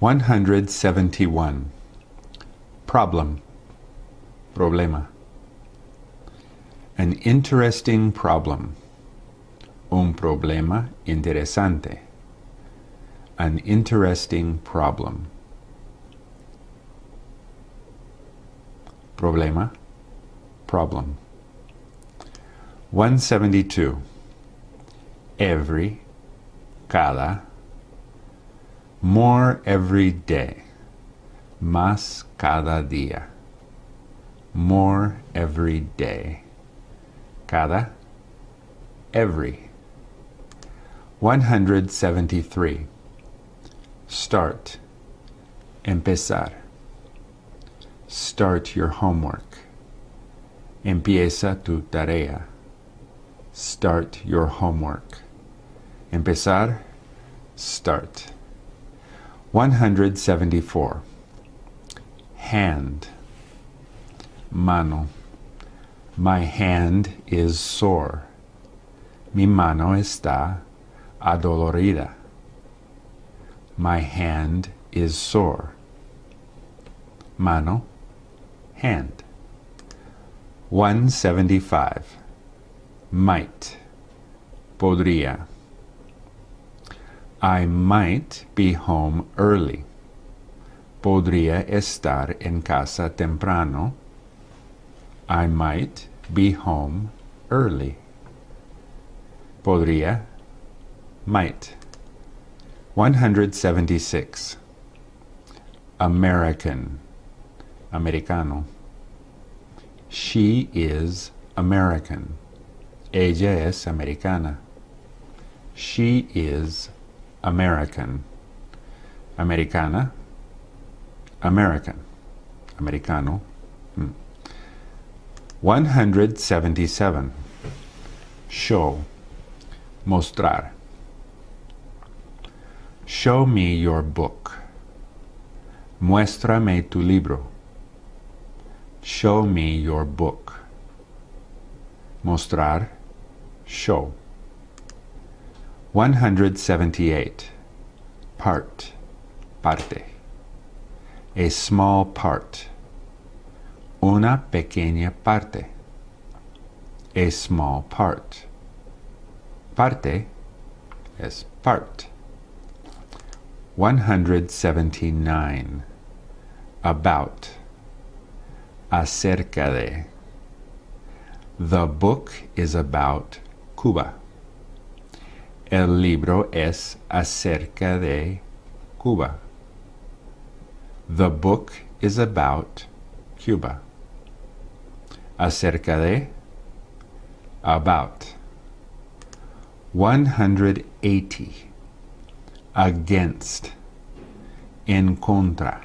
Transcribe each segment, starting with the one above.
171. Problem. Problema. An interesting problem. Un problema interesante. An interesting problem. Problema. Problem. 172. Every. Cada more every day. Más cada día. More every day. Cada. Every. 173. Start. Empezar. Start your homework. Empieza tu tarea. Start your homework. Empezar. Start. 174. Hand. Mano. My hand is sore. Mi mano está adolorida. My hand is sore. Mano. Hand. 175. Might. Podría. I might be home early. Podría estar en casa temprano. I might be home early. Podría, might. 176. American, americano. She is American. Ella es americana. She is American. Americana. American. Americano. Hmm. 177. Show. Mostrar. Show me your book. Muéstrame tu libro. Show me your book. Mostrar. Show. 178. Part. Parte. A small part. Una pequeña parte. A small part. Parte es part. 179. About. Acerca de. The book is about Cuba. El libro es acerca de Cuba. The book is about Cuba. Acerca de, about. 180. Against. En contra.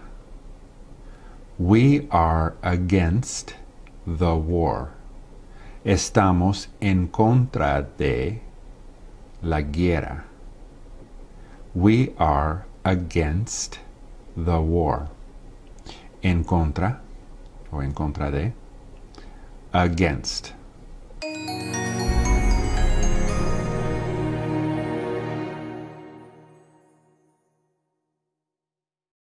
We are against the war. Estamos en contra de la guerra. We are against the war. En contra, o en contra de, against.